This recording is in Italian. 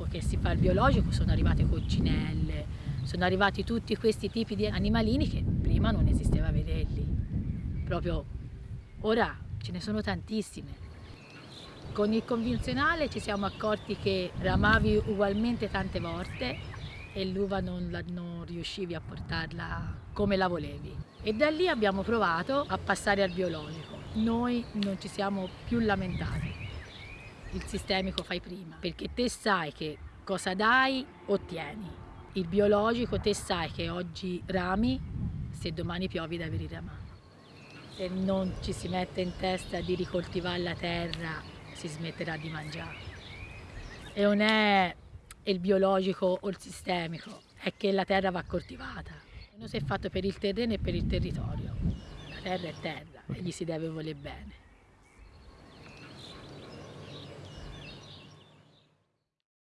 dopo che si fa il biologico sono arrivate coccinelle, sono arrivati tutti questi tipi di animalini che prima non esisteva vederli. Proprio ora ce ne sono tantissime. Con il convenzionale ci siamo accorti che ramavi ugualmente tante volte e l'uva non, non, riuscivi a portarla come la volevi. E da lì abbiamo provato a passare al biologico. Noi non ci siamo più lamentati. Il sistemico fai prima, perché te sai che cosa dai, ottieni. Il biologico te sai che oggi rami, se domani piovi devi riramare. Se non ci si mette in testa di ricoltivare la terra si smetterà di mangiare. E non è il biologico o il sistemico, è che la terra va coltivata. Non si è fatto per il terreno e per il territorio. La terra è terra e gli si deve voler bene.